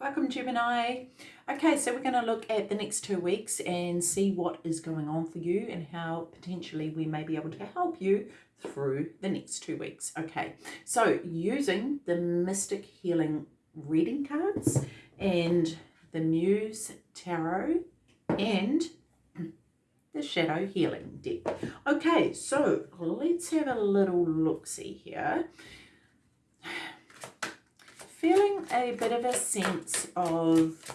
Welcome Gemini. Okay, so we're going to look at the next two weeks and see what is going on for you and how potentially we may be able to help you through the next two weeks. Okay, so using the Mystic Healing reading cards and the Muse Tarot and the Shadow Healing deck. Okay, so let's have a little look-see here feeling a bit of a sense of,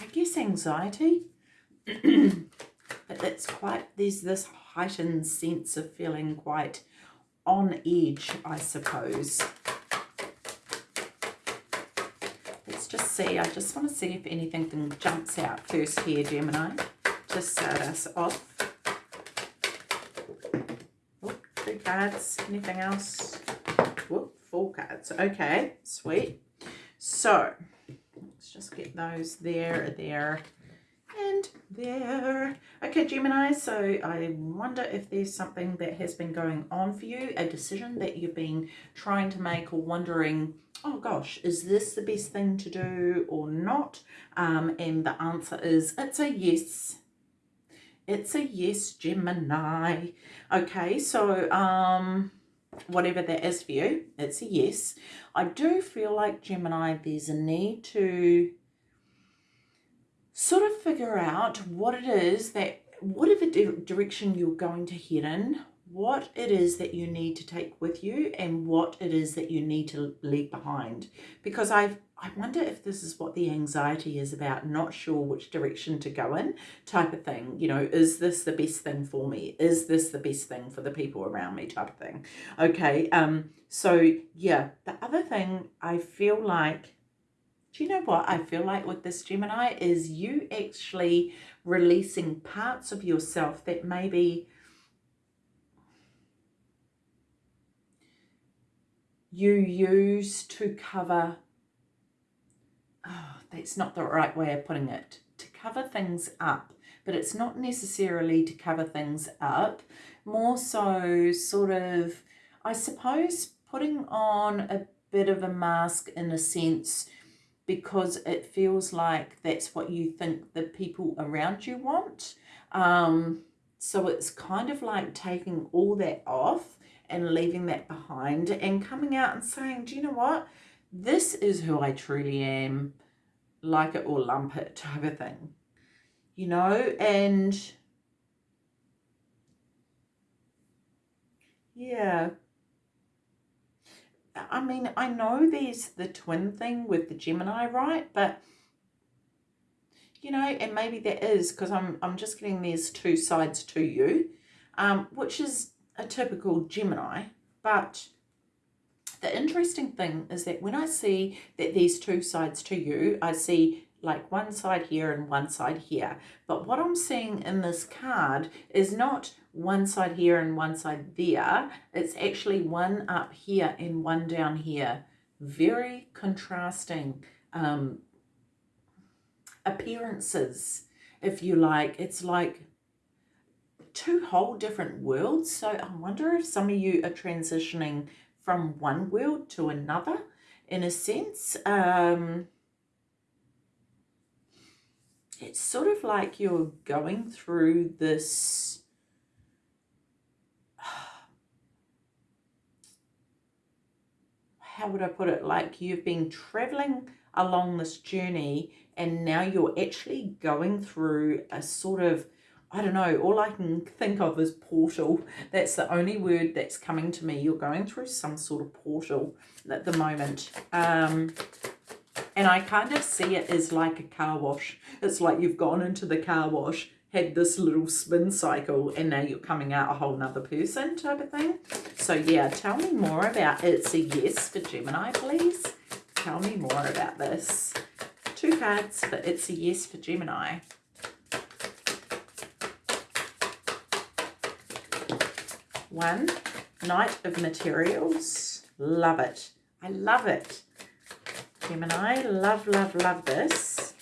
I guess, anxiety. but it's quite, there's this heightened sense of feeling quite on edge, I suppose. Let's just see. I just want to see if anything jumps out first here, Gemini. Just start us off. Oh, two cards. Anything else? Four cards. Okay, sweet. So, let's just get those there, there, and there. Okay, Gemini, so I wonder if there's something that has been going on for you, a decision that you've been trying to make or wondering, oh gosh, is this the best thing to do or not? Um, and the answer is, it's a yes. It's a yes, Gemini. Okay, so, um, whatever that is for you, it's a yes. I do feel like Gemini, there's a need to sort of figure out what it is that, whatever direction you're going to head in, what it is that you need to take with you and what it is that you need to leave behind. Because I've I wonder if this is what the anxiety is about, not sure which direction to go in type of thing. You know, is this the best thing for me? Is this the best thing for the people around me type of thing? Okay, um, so yeah, the other thing I feel like, do you know what I feel like with this Gemini is you actually releasing parts of yourself that maybe you use to cover oh, that's not the right way of putting it, to cover things up. But it's not necessarily to cover things up, more so sort of, I suppose, putting on a bit of a mask in a sense because it feels like that's what you think the people around you want. Um, so it's kind of like taking all that off and leaving that behind and coming out and saying, do you know what? This is who I truly am, like it or lump it type of thing, you know, and yeah. I mean, I know there's the twin thing with the Gemini, right? But, you know, and maybe that is because I'm, I'm just getting there's two sides to you, um, which is a typical Gemini, but the interesting thing is that when I see that there's two sides to you, I see like one side here and one side here. But what I'm seeing in this card is not one side here and one side there. It's actually one up here and one down here. Very contrasting um, appearances, if you like. It's like two whole different worlds. So I wonder if some of you are transitioning from one world to another in a sense. Um, it's sort of like you're going through this how would I put it like you've been traveling along this journey and now you're actually going through a sort of I don't know, all I can think of is portal. That's the only word that's coming to me. You're going through some sort of portal at the moment. Um, and I kind of see it as like a car wash. It's like you've gone into the car wash, had this little spin cycle, and now you're coming out a whole nother person type of thing. So yeah, tell me more about It's a Yes for Gemini, please. Tell me more about this. Two cards for It's a Yes for Gemini. One. Knight of Materials. Love it. I love it. Gemini, love, love, love this.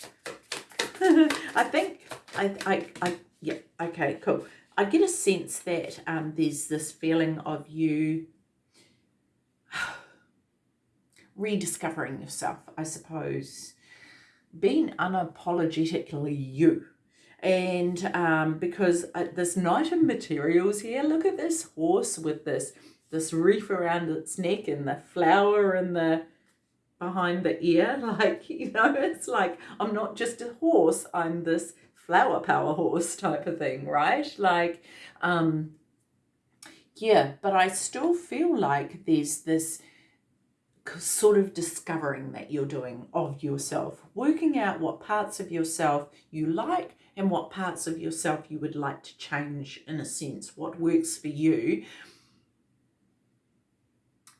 I think, I, I, I, yeah, okay, cool. I get a sense that um, there's this feeling of you rediscovering yourself, I suppose. Being unapologetically you. And um, because uh, this Knight of Materials here, look at this horse with this this reef around its neck and the flower and the behind the ear. Like, you know, it's like I'm not just a horse, I'm this flower power horse type of thing, right? Like, um, yeah, but I still feel like there's this sort of discovering that you're doing of yourself, working out what parts of yourself you like and what parts of yourself you would like to change in a sense, what works for you.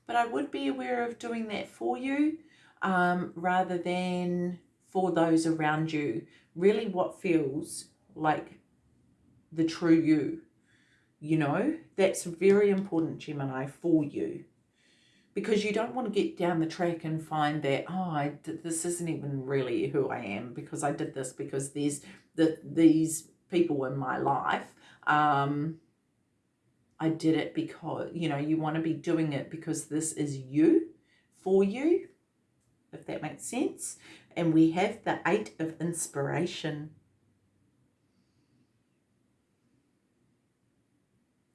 But I would be aware of doing that for you um, rather than for those around you. Really what feels like the true you, you know, that's very important, Gemini, for you. Because you don't want to get down the track and find that, oh, I did, this isn't even really who I am because I did this because there's the, these people in my life. Um, I did it because, you know, you want to be doing it because this is you, for you, if that makes sense. And we have the eight of inspiration.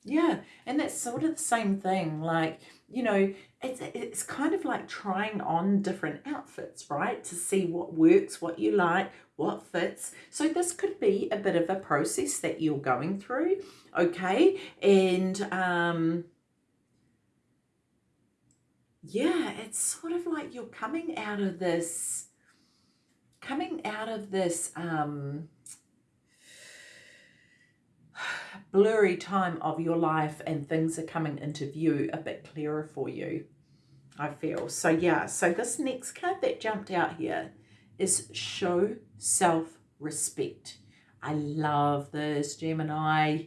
Yeah, and that's sort of the same thing. Like, you know, it's, it's kind of like trying on different outfits, right? To see what works, what you like, what fits. So this could be a bit of a process that you're going through, okay? And um, yeah, it's sort of like you're coming out of this, coming out of this um, blurry time of your life and things are coming into view a bit clearer for you, I feel. So yeah, so this next card that jumped out here is show self-respect. I love this, Gemini.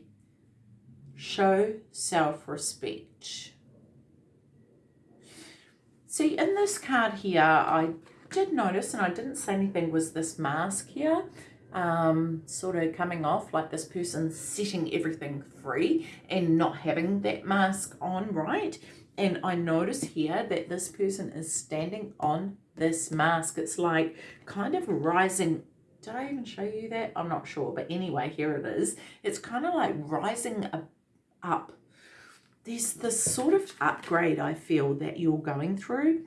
Show self-respect. See, in this card here, I did notice, and I didn't say anything, was this mask here um, sort of coming off, like this person setting everything free and not having that mask on, right? And I notice here that this person is standing on this mask. It's like kind of rising. Did I even show you that? I'm not sure. But anyway, here it is. It's kind of like rising up. There's this sort of upgrade I feel that you're going through.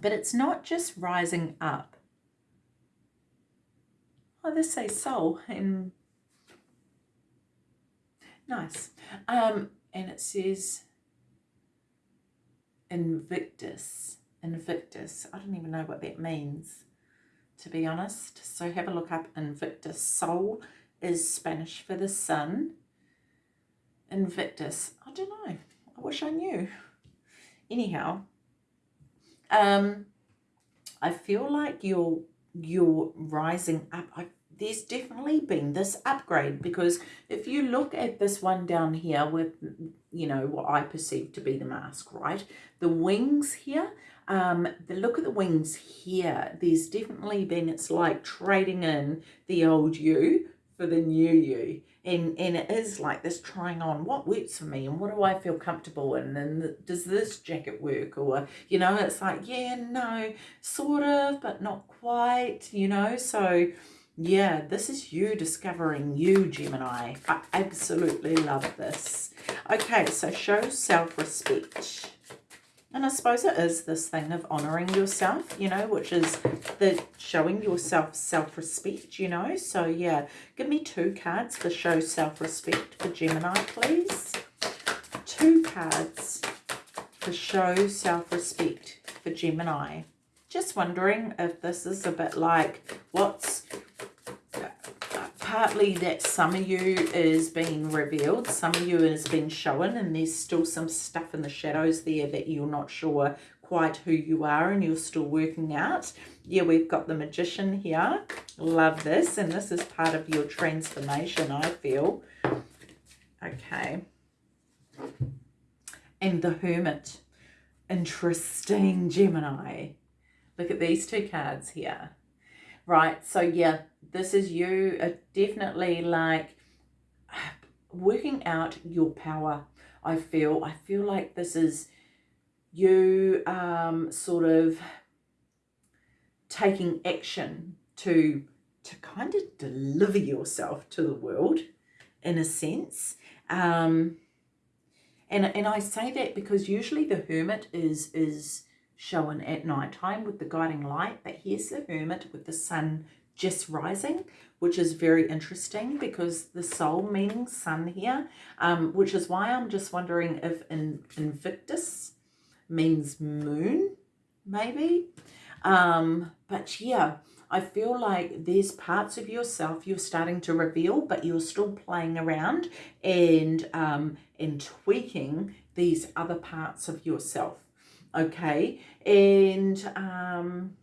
But it's not just rising up Oh, this says soul and nice. Um, and it says Invictus. Invictus. I don't even know what that means, to be honest. So have a look up Invictus. Sol is Spanish for the sun. Invictus. I don't know. I wish I knew. Anyhow, um, I feel like you're you're rising up. I, there's definitely been this upgrade because if you look at this one down here with, you know, what I perceive to be the mask, right? The wings here, um, the look at the wings here, there's definitely been, it's like trading in the old you for the new you. And and it is like this trying on what works for me and what do I feel comfortable in? And does this jacket work? Or you know it's like yeah no sort of but not quite you know? So yeah this is you discovering you Gemini I absolutely love this okay so show self-respect and I suppose it is this thing of honouring yourself, you know, which is the showing yourself self-respect, you know. So, yeah, give me two cards for show self-respect for Gemini, please. Two cards for show self-respect for Gemini. Just wondering if this is a bit like what's partly that some of you is being revealed, some of you has been shown, and there's still some stuff in the shadows there that you're not sure quite who you are and you're still working out. Yeah, we've got the Magician here. Love this, and this is part of your transformation, I feel. Okay. And the Hermit. Interesting, Gemini. Look at these two cards here. Right, so yeah, this is you uh, definitely like working out your power. I feel, I feel like this is you um, sort of taking action to to kind of deliver yourself to the world in a sense um, and and I say that because usually the hermit is is shown at night time with the guiding light but here's the hermit with the sun just rising which is very interesting because the sol meaning sun here um, which is why I'm just wondering if in, Invictus means moon maybe um, but yeah I feel like there's parts of yourself you're starting to reveal, but you're still playing around and, um, and tweaking these other parts of yourself. Okay. And um,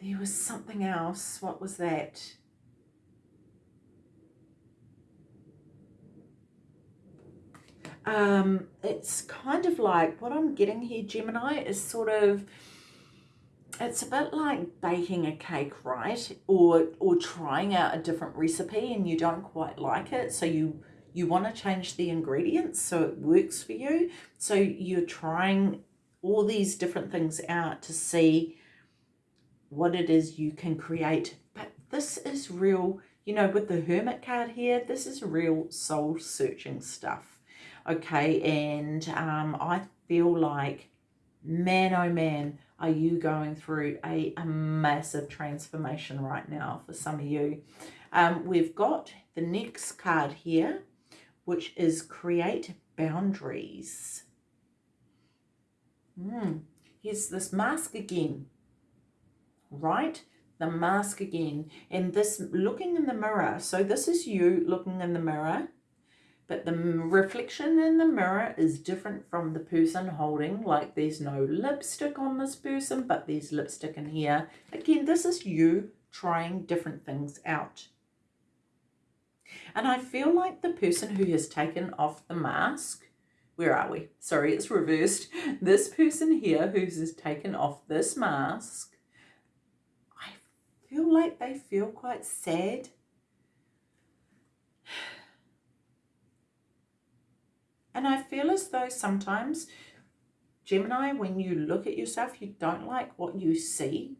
there was something else. What was that? Um, it's kind of like what I'm getting here, Gemini, is sort of it's a bit like baking a cake, right? Or or trying out a different recipe and you don't quite like it, so you you want to change the ingredients so it works for you. So you're trying all these different things out to see what it is you can create. But this is real, you know, with the Hermit card here, this is real soul-searching stuff. Okay, and um, I feel like, man, oh man, are you going through a, a massive transformation right now for some of you. Um, we've got the next card here, which is create boundaries. Mm, here's this mask again, right? The mask again. And this looking in the mirror. So this is you looking in the mirror but the reflection in the mirror is different from the person holding like there's no lipstick on this person but there's lipstick in here again this is you trying different things out and I feel like the person who has taken off the mask where are we? Sorry it's reversed. This person here who has taken off this mask I feel like they feel quite sad. And I feel as though sometimes, Gemini, when you look at yourself, you don't like what you see.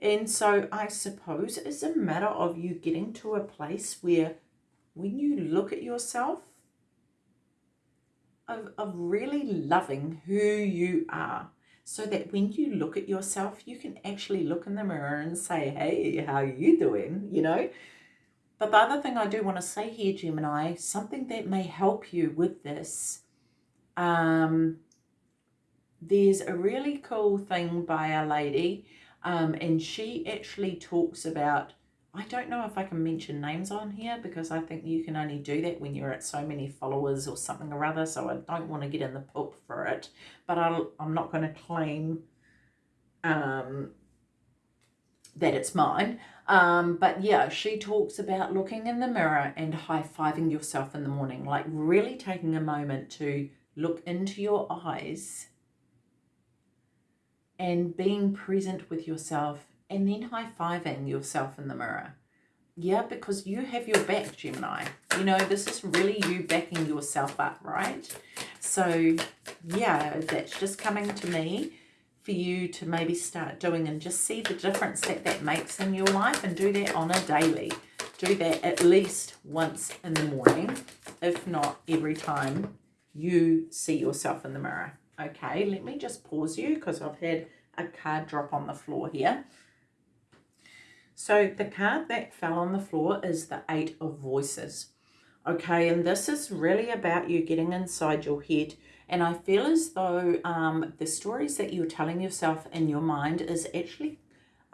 And so I suppose it's a matter of you getting to a place where when you look at yourself, of, of really loving who you are so that when you look at yourself, you can actually look in the mirror and say, hey, how are you doing? You know, but the other thing I do want to say here, Gemini, something that may help you with this, um, there's a really cool thing by a lady, um, and she actually talks about, I don't know if I can mention names on here because I think you can only do that when you're at so many followers or something or other, so I don't want to get in the poop for it, but I'll, I'm not going to claim um, that it's mine. Um, but yeah, she talks about looking in the mirror and high-fiving yourself in the morning, like really taking a moment to look into your eyes and being present with yourself and then high-fiving yourself in the mirror. Yeah, because you have your back, Gemini. You know, this is really you backing yourself up, right? So, yeah, that's just coming to me for you to maybe start doing and just see the difference that that makes in your life and do that on a daily. Do that at least once in the morning, if not every time you see yourself in the mirror. Okay, let me just pause you because I've had a card drop on the floor here. So the card that fell on the floor is the Eight of Voices. Okay, and this is really about you getting inside your head and I feel as though um, the stories that you're telling yourself in your mind is actually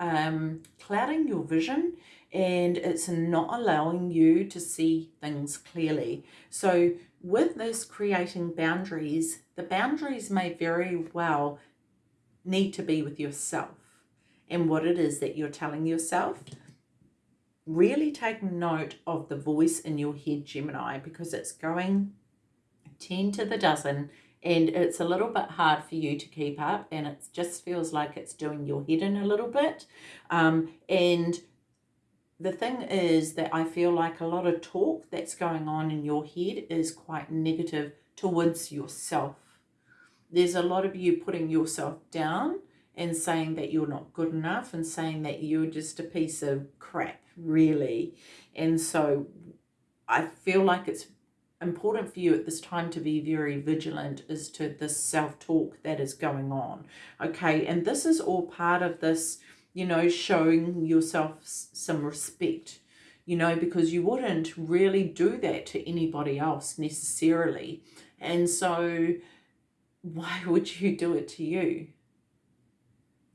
um, clouding your vision and it's not allowing you to see things clearly. So with this creating boundaries, the boundaries may very well need to be with yourself and what it is that you're telling yourself. Really take note of the voice in your head, Gemini, because it's going 10 to the dozen and it's a little bit hard for you to keep up and it just feels like it's doing your head in a little bit um, and the thing is that I feel like a lot of talk that's going on in your head is quite negative towards yourself there's a lot of you putting yourself down and saying that you're not good enough and saying that you're just a piece of crap, really. And so I feel like it's important for you at this time to be very vigilant as to this self-talk that is going on. Okay, and this is all part of this, you know, showing yourself some respect you know, because you wouldn't really do that to anybody else necessarily. And so why would you do it to you?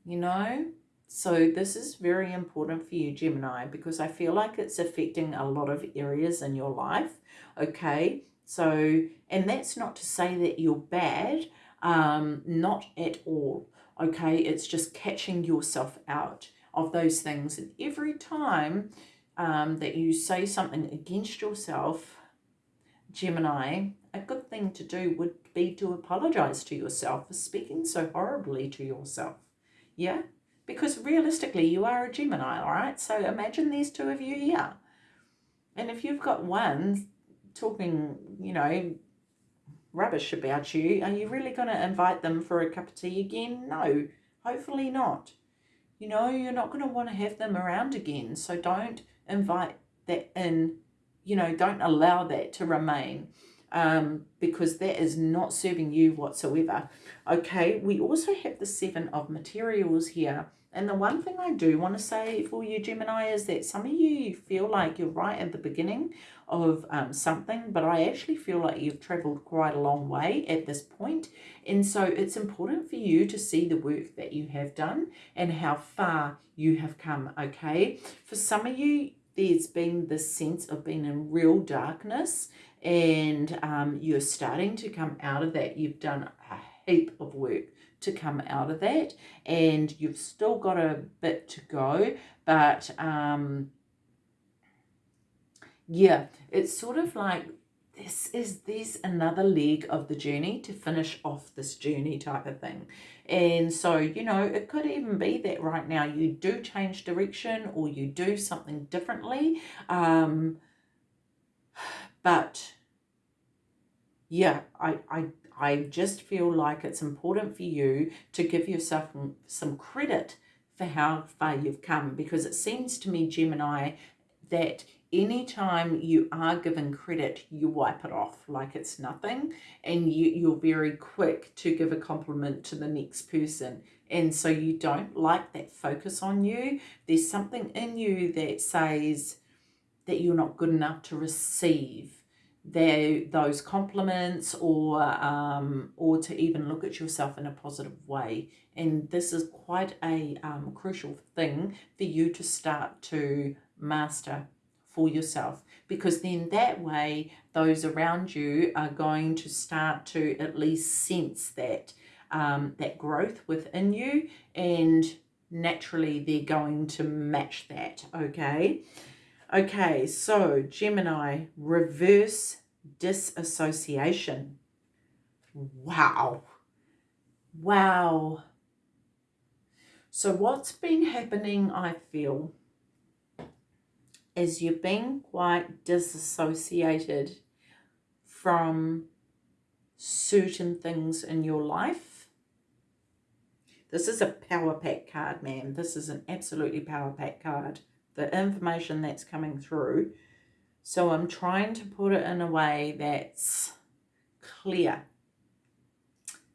You know? So this is very important for you, Gemini, because I feel like it's affecting a lot of areas in your life. Okay, so, and that's not to say that you're bad, um, not at all. Okay, it's just catching yourself out of those things. And every time um, that you say something against yourself, Gemini, a good thing to do would be to apologize to yourself for speaking so horribly to yourself. Yeah? Because realistically, you are a Gemini, all right? So imagine these two of you here. And if you've got one talking, you know, rubbish about you, are you really going to invite them for a cup of tea again? No, hopefully not. You know, you're not going to want to have them around again. So don't invite that in, you know, don't allow that to remain um, because that is not serving you whatsoever. Okay, we also have the seven of materials here. And the one thing I do want to say for you, Gemini, is that some of you feel like you're right at the beginning of um, something, but I actually feel like you've traveled quite a long way at this point. And so it's important for you to see the work that you have done and how far you have come, okay? For some of you, there's been this sense of being in real darkness and um, you're starting to come out of that. You've done a heap of work to come out of that and you've still got a bit to go but um, yeah it's sort of like this is this another leg of the journey to finish off this journey type of thing and so you know it could even be that right now you do change direction or you do something differently um but yeah i i i just feel like it's important for you to give yourself some credit for how far you've come because it seems to me gemini that anytime you are given credit, you wipe it off like it's nothing. And you, you're very quick to give a compliment to the next person. And so you don't like that focus on you. There's something in you that says that you're not good enough to receive their, those compliments or um, or to even look at yourself in a positive way. And this is quite a um, crucial thing for you to start to master for yourself because then that way those around you are going to start to at least sense that um, that growth within you and naturally they're going to match that okay okay so Gemini reverse disassociation wow wow so what's been happening I feel is you've been quite disassociated from certain things in your life. This is a power pack card, man. This is an absolutely power pack card. The information that's coming through. So I'm trying to put it in a way that's clear.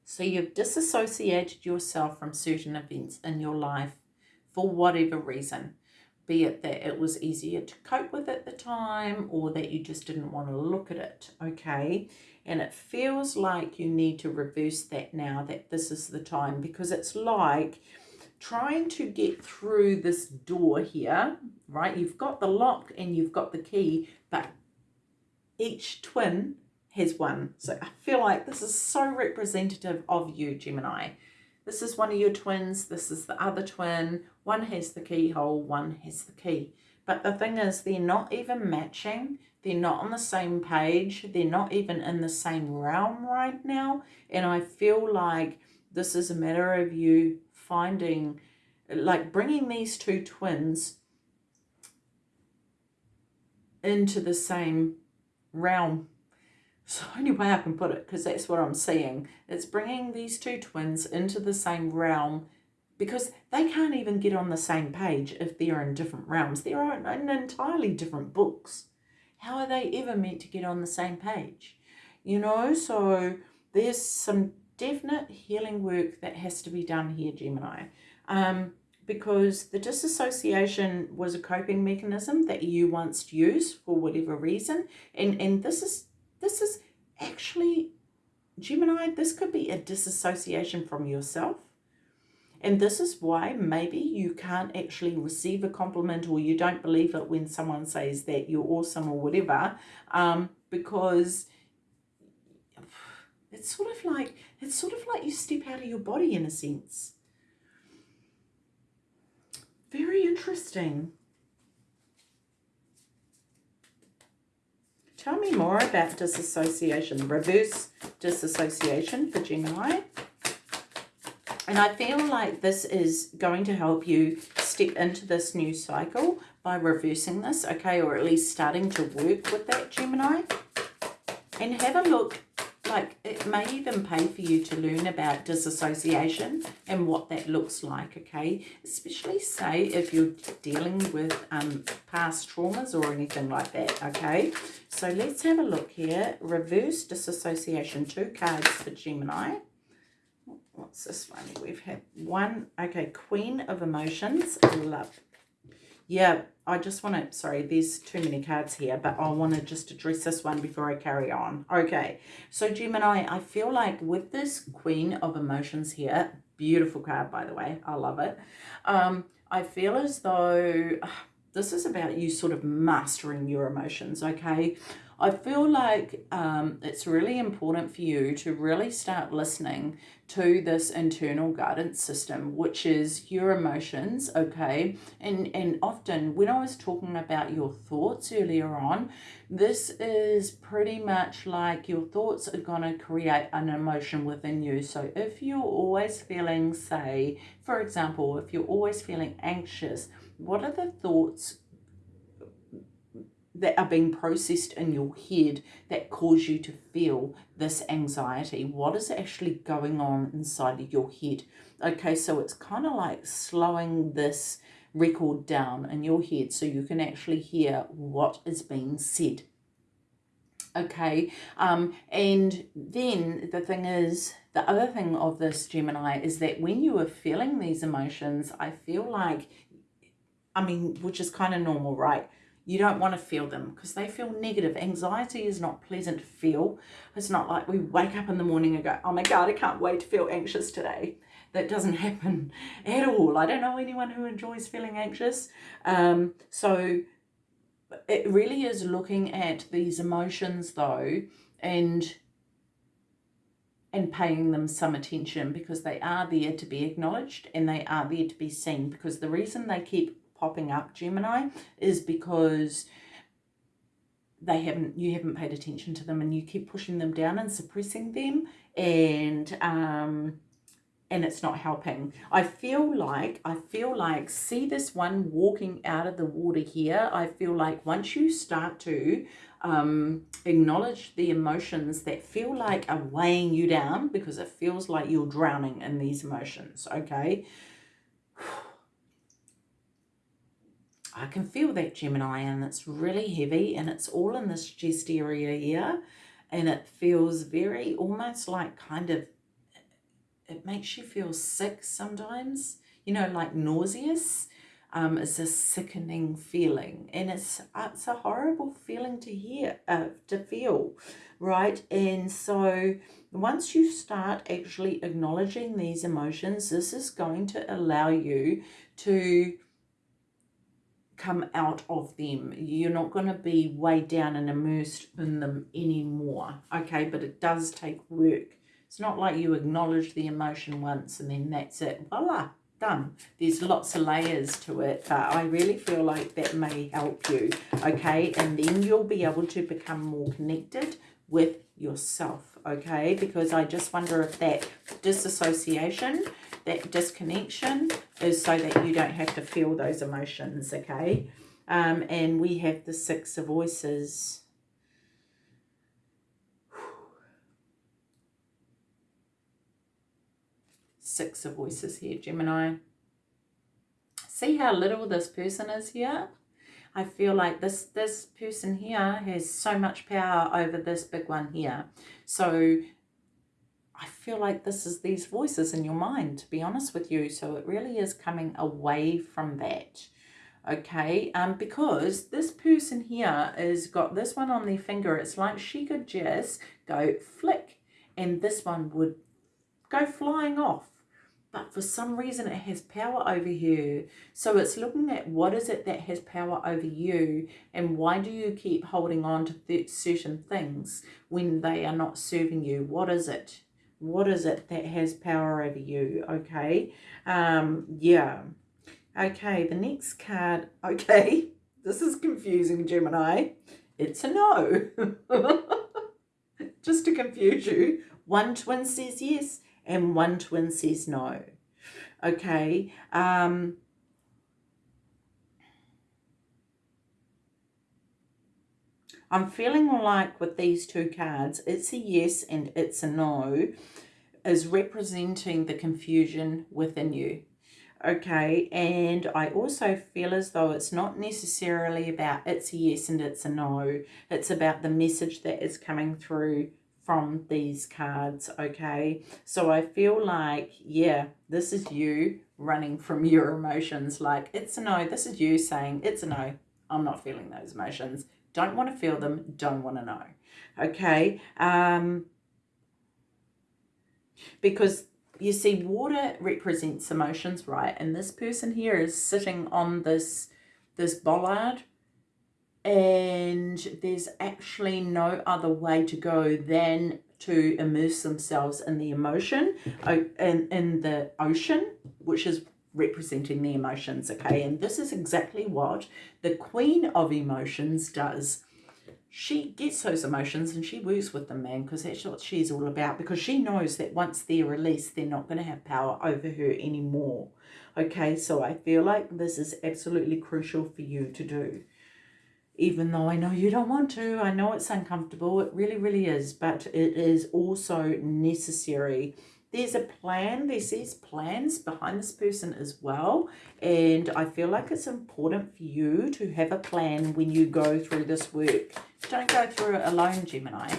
So you've disassociated yourself from certain events in your life for whatever reason be it that it was easier to cope with at the time or that you just didn't want to look at it, okay? And it feels like you need to reverse that now, that this is the time, because it's like trying to get through this door here, right? You've got the lock and you've got the key, but each twin has one. So I feel like this is so representative of you, Gemini. This is one of your twins. This is the other twin. One has the keyhole, one has the key. But the thing is, they're not even matching. They're not on the same page. They're not even in the same realm right now. And I feel like this is a matter of you finding, like bringing these two twins into the same realm It's the only way I can put it because that's what I'm seeing. It's bringing these two twins into the same realm because they can't even get on the same page if they're in different realms. They're in entirely different books. How are they ever meant to get on the same page? You know, so there's some definite healing work that has to be done here, Gemini. Um, because the disassociation was a coping mechanism that you once used for whatever reason. And, and this is this is actually, Gemini, this could be a disassociation from yourself. And this is why maybe you can't actually receive a compliment or you don't believe it when someone says that you're awesome or whatever, um, because it's sort of like it's sort of like you step out of your body in a sense. Very interesting. Tell me more about disassociation, reverse disassociation for Gemini. And I feel like this is going to help you step into this new cycle by reversing this, okay, or at least starting to work with that Gemini. And have a look like it may even pay for you to learn about disassociation and what that looks like, okay? Especially say if you're dealing with um, past traumas or anything like that, okay? So let's have a look here. Reverse disassociation, two cards for Gemini. What's this one? We've had one, okay, Queen of Emotions, love. Yeah, I just want to, sorry, there's too many cards here, but I want to just address this one before I carry on. Okay, so Gemini, I feel like with this Queen of Emotions here, beautiful card, by the way, I love it. Um, I feel as though this is about you sort of mastering your emotions, okay? I feel like um, it's really important for you to really start listening to this internal guidance system, which is your emotions, okay? And, and often when I was talking about your thoughts earlier on, this is pretty much like your thoughts are going to create an emotion within you. So if you're always feeling, say, for example, if you're always feeling anxious, what are the thoughts that are being processed in your head that cause you to feel this anxiety? What is actually going on inside of your head? Okay, so it's kind of like slowing this record down in your head so you can actually hear what is being said. Okay, um, and then the thing is, the other thing of this Gemini is that when you are feeling these emotions, I feel like, I mean, which is kind of normal, right? You don't want to feel them because they feel negative. Anxiety is not pleasant to feel. It's not like we wake up in the morning and go, oh my God, I can't wait to feel anxious today. That doesn't happen at all. I don't know anyone who enjoys feeling anxious. Um, so it really is looking at these emotions though and and paying them some attention because they are there to be acknowledged and they are there to be seen because the reason they keep popping up Gemini is because they haven't you haven't paid attention to them and you keep pushing them down and suppressing them and um and it's not helping. I feel like i feel like see this one walking out of the water here? I feel like once you start to um acknowledge the emotions that feel like are weighing you down because it feels like you're drowning in these emotions okay I can feel that Gemini and it's really heavy and it's all in this chest area here and it feels very almost like kind of it makes you feel sick sometimes you know like nauseous um, it's a sickening feeling and it's it's a horrible feeling to hear uh, to feel right? And so once you start actually acknowledging these emotions this is going to allow you to come out of them. You're not going to be weighed down and immersed in them anymore. Okay, but it does take work. It's not like you acknowledge the emotion once and then that's it. Voila, done. There's lots of layers to it, but I really feel like that may help you. Okay, and then you'll be able to become more connected with yourself. Okay, because I just wonder if that disassociation that disconnection is so that you don't have to feel those emotions, okay? Um, and we have the Six of Voices. Six of Voices here, Gemini. See how little this person is here? I feel like this this person here has so much power over this big one here. So I feel like this is these voices in your mind, to be honest with you. So it really is coming away from that. Okay, um, because this person here has got this one on their finger. It's like she could just go flick and this one would go flying off but for some reason it has power over you. So it's looking at what is it that has power over you and why do you keep holding on to certain things when they are not serving you? What is it? What is it that has power over you? Okay. Um, yeah. Okay, the next card. Okay, this is confusing, Gemini. It's a no. Just to confuse you. One twin says yes and one twin says no. Okay. Um, I'm feeling like with these two cards, it's a yes and it's a no, is representing the confusion within you. Okay, and I also feel as though it's not necessarily about it's a yes and it's a no. It's about the message that is coming through from these cards, okay? So I feel like, yeah, this is you running from your emotions. Like, it's a no. This is you saying, it's a no. I'm not feeling those emotions. Don't want to feel them. Don't want to know. Okay? Um, because you see, water represents emotions, right? And this person here is sitting on this, this bollard and there's actually no other way to go than to immerse themselves in the emotion in, in the ocean which is representing the emotions okay and this is exactly what the queen of emotions does she gets those emotions and she works with them man because that's what she's all about because she knows that once they're released they're not going to have power over her anymore okay so i feel like this is absolutely crucial for you to do even though I know you don't want to. I know it's uncomfortable. It really, really is. But it is also necessary. There's a plan. There's these plans behind this person as well. And I feel like it's important for you to have a plan when you go through this work. Don't go through it alone, Gemini.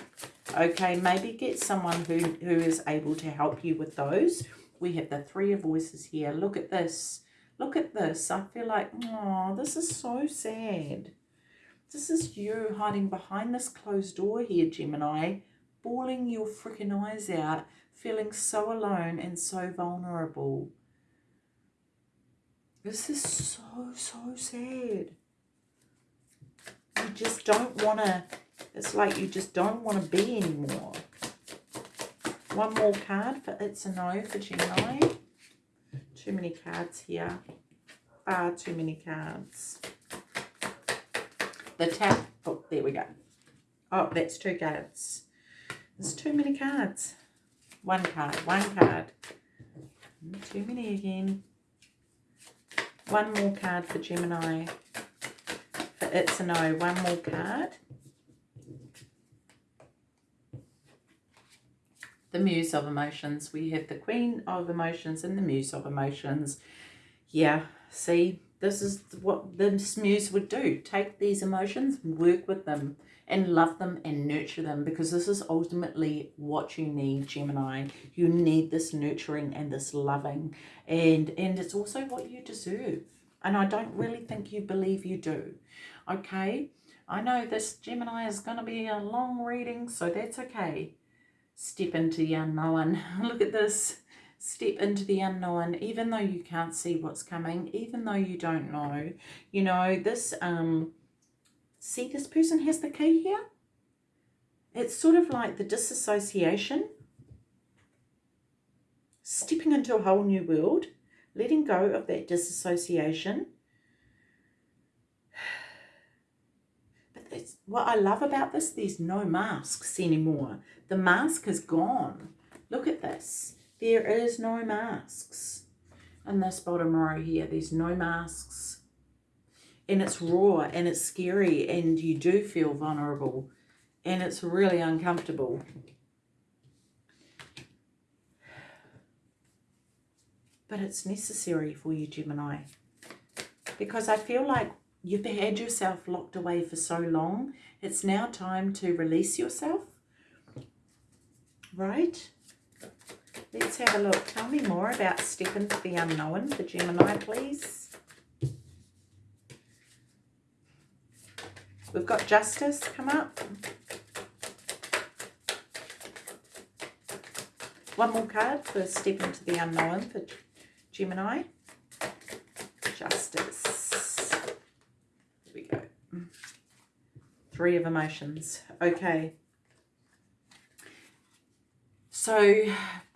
Okay, maybe get someone who, who is able to help you with those. We have the three of voices here. Look at this. Look at this. I feel like, oh, this is so sad. This is you hiding behind this closed door here, Gemini, bawling your freaking eyes out, feeling so alone and so vulnerable. This is so, so sad. You just don't want to, it's like you just don't want to be anymore. One more card for It's a No for Gemini. Too many cards here. Far too many cards the tap. Oh, there we go. Oh, that's two cards. There's too many cards. One card, one card. Mm, too many again. One more card for Gemini. For It's a No, one more card. The Muse of Emotions. We have the Queen of Emotions and the Muse of Emotions. Yeah, see, this is what the muse would do. Take these emotions, work with them, and love them and nurture them because this is ultimately what you need, Gemini. You need this nurturing and this loving. And, and it's also what you deserve. And I don't really think you believe you do. Okay? I know this Gemini is going to be a long reading, so that's okay. Step into the unknown. Look at this step into the unknown even though you can't see what's coming even though you don't know you know this um see this person has the key here? It's sort of like the disassociation. Stepping into a whole new world letting go of that disassociation. But that's what I love about this there's no masks anymore. The mask is gone. Look at this there is no masks in this bottom row here. There's no masks. And it's raw and it's scary and you do feel vulnerable and it's really uncomfortable. but it's necessary for you, Gemini. Because I feel like you've had yourself locked away for so long. It's now time to release yourself. Right? Let's have a look. Tell me more about Step into the Unknown for Gemini, please. We've got Justice come up. One more card for Step into the Unknown for Gemini. Justice. Here we go. Three of Emotions. Okay. So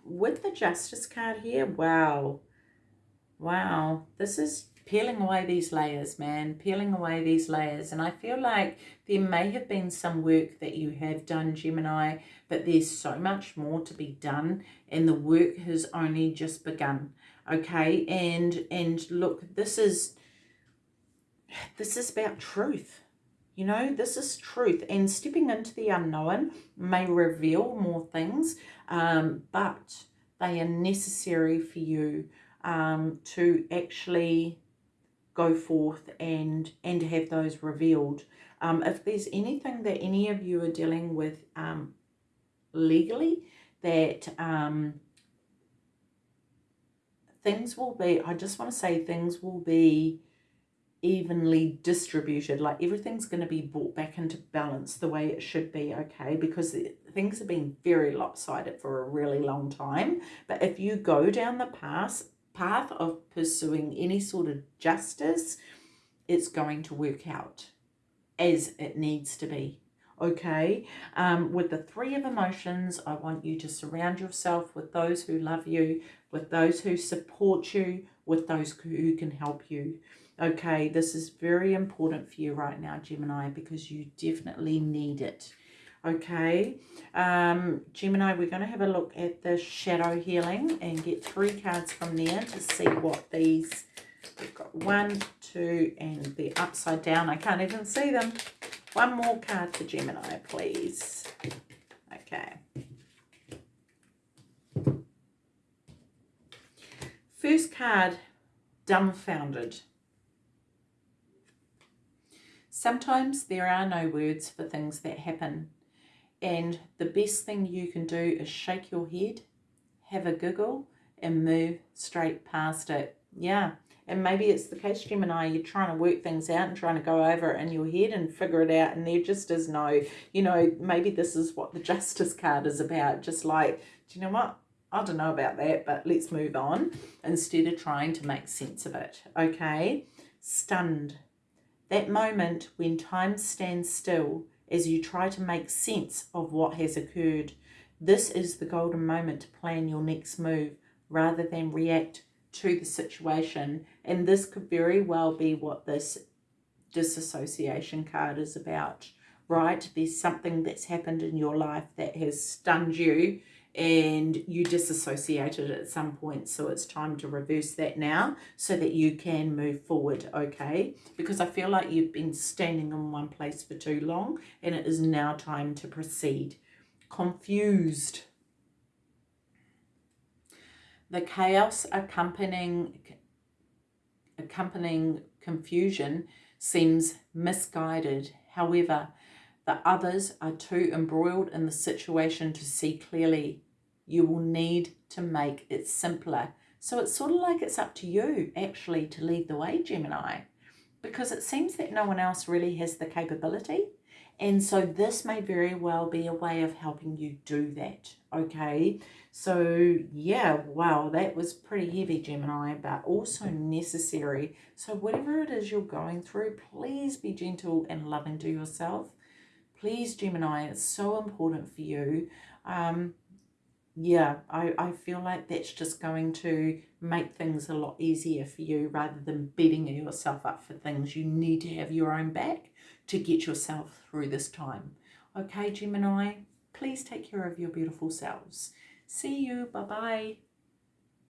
with the Justice card here, wow. Wow. This is peeling away these layers, man, peeling away these layers. And I feel like there may have been some work that you have done, Gemini, but there's so much more to be done and the work has only just begun. Okay, and and look, this is this is about truth. You know, this is truth. And stepping into the unknown may reveal more things, um, but they are necessary for you um, to actually go forth and and have those revealed. Um, if there's anything that any of you are dealing with um, legally, that um, things will be, I just want to say things will be evenly distributed like everything's going to be brought back into balance the way it should be okay because things have been very lopsided for a really long time but if you go down the path path of pursuing any sort of justice, it's going to work out as it needs to be. Okay, um, with the three of emotions, I want you to surround yourself with those who love you, with those who support you, with those who can help you. Okay, this is very important for you right now, Gemini, because you definitely need it. Okay, um, Gemini, we're going to have a look at the shadow healing and get three cards from there to see what these, we've got one, two, and the upside down. I can't even see them. One more card for Gemini, please. Okay. First card, dumbfounded. Sometimes there are no words for things that happen and the best thing you can do is shake your head, have a giggle, and move straight past it. Yeah. And maybe it's the case, Gemini, you're trying to work things out and trying to go over it in your head and figure it out. And there just is no, you know, maybe this is what the Justice card is about. Just like, do you know what? I don't know about that, but let's move on instead of trying to make sense of it. Okay. Stunned. That moment when time stands still as you try to make sense of what has occurred. This is the golden moment to plan your next move rather than react to the situation. And this could very well be what this disassociation card is about, right? There's something that's happened in your life that has stunned you and you disassociated at some point so it's time to reverse that now so that you can move forward okay? Because I feel like you've been standing in one place for too long and it is now time to proceed. Confused. The chaos accompanying accompanying confusion seems misguided. However the others are too embroiled in the situation to see clearly. You will need to make it simpler. So it's sort of like it's up to you actually to lead the way, Gemini, because it seems that no one else really has the capability. And so this may very well be a way of helping you do that, okay? So yeah, wow, that was pretty heavy, Gemini, but also necessary. So whatever it is you're going through, please be gentle and loving to yourself please Gemini it's so important for you. Um yeah I, I feel like that's just going to make things a lot easier for you rather than beating yourself up for things. You need to have your own back to get yourself through this time. Okay Gemini please take care of your beautiful selves. See you bye bye